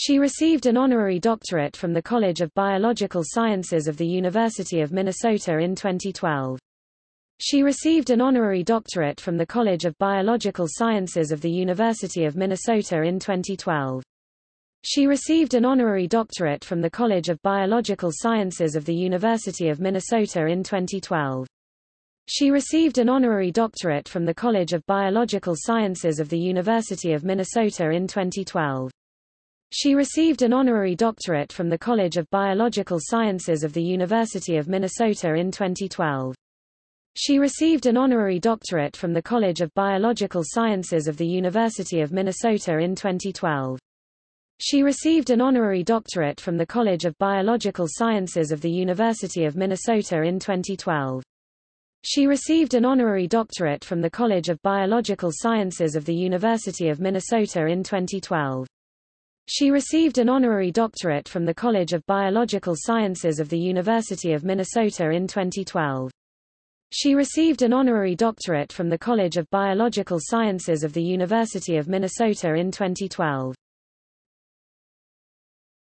She received an honorary doctorate from the College of Biological Sciences of the University of Minnesota in 2012. She received an honorary doctorate from the College of Biological Sciences of the University of Minnesota in 2012. She received an honorary doctorate from the College of Biological Sciences of the University of Minnesota in 2012. She received an honorary doctorate from the College of Biological Sciences of the University of Minnesota in 2012. She received an honorary doctorate from the College of Biological Sciences of the University of Minnesota in 2012. She received an honorary doctorate from the College of Biological Sciences of the University of Minnesota in 2012. She received an honorary doctorate from the College of Biological Sciences of the University of Minnesota in 2012. She received an honorary doctorate from the College of Biological Sciences of the University of Minnesota in 2012. She received an honorary doctorate from the College of Biological Sciences of the University of Minnesota in 2012. She received an honorary doctorate from the College of Biological Sciences of the University of Minnesota in 2012.